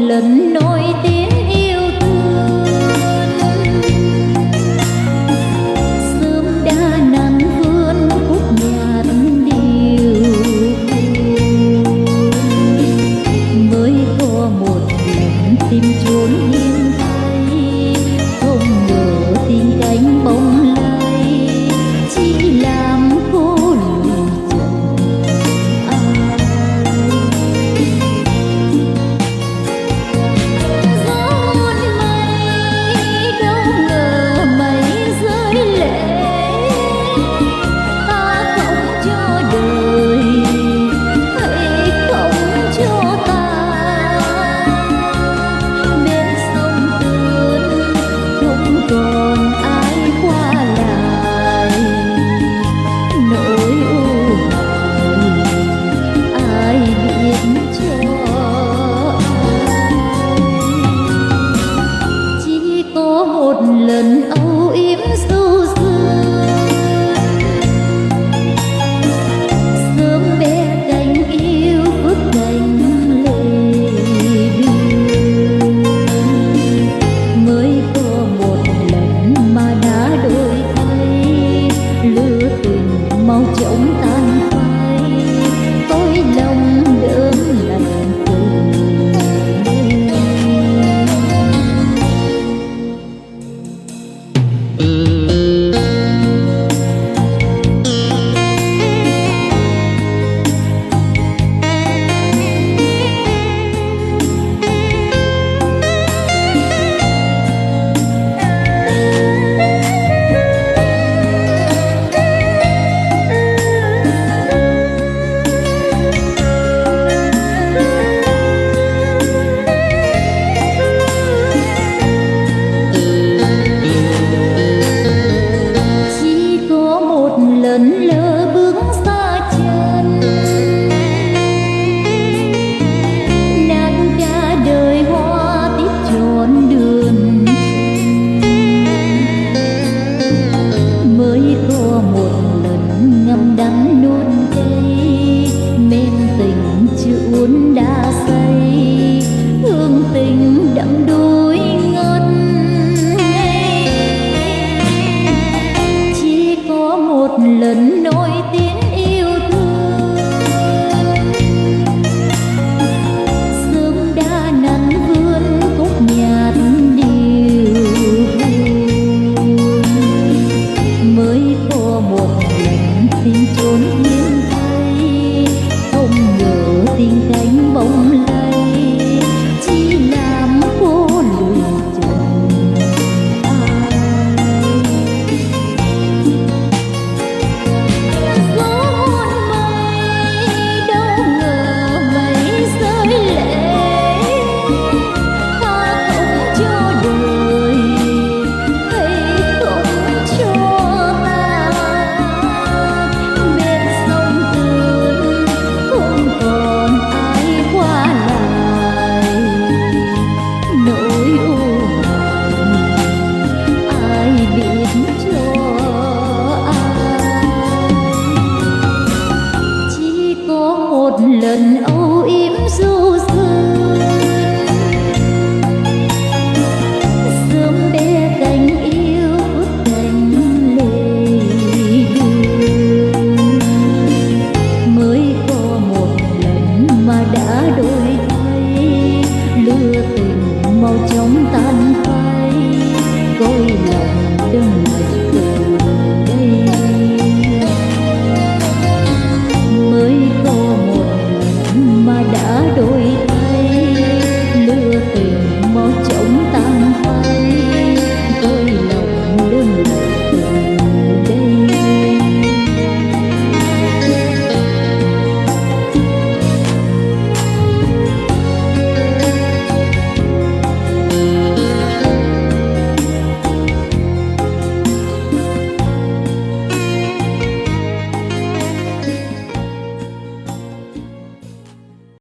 lần nó im sâu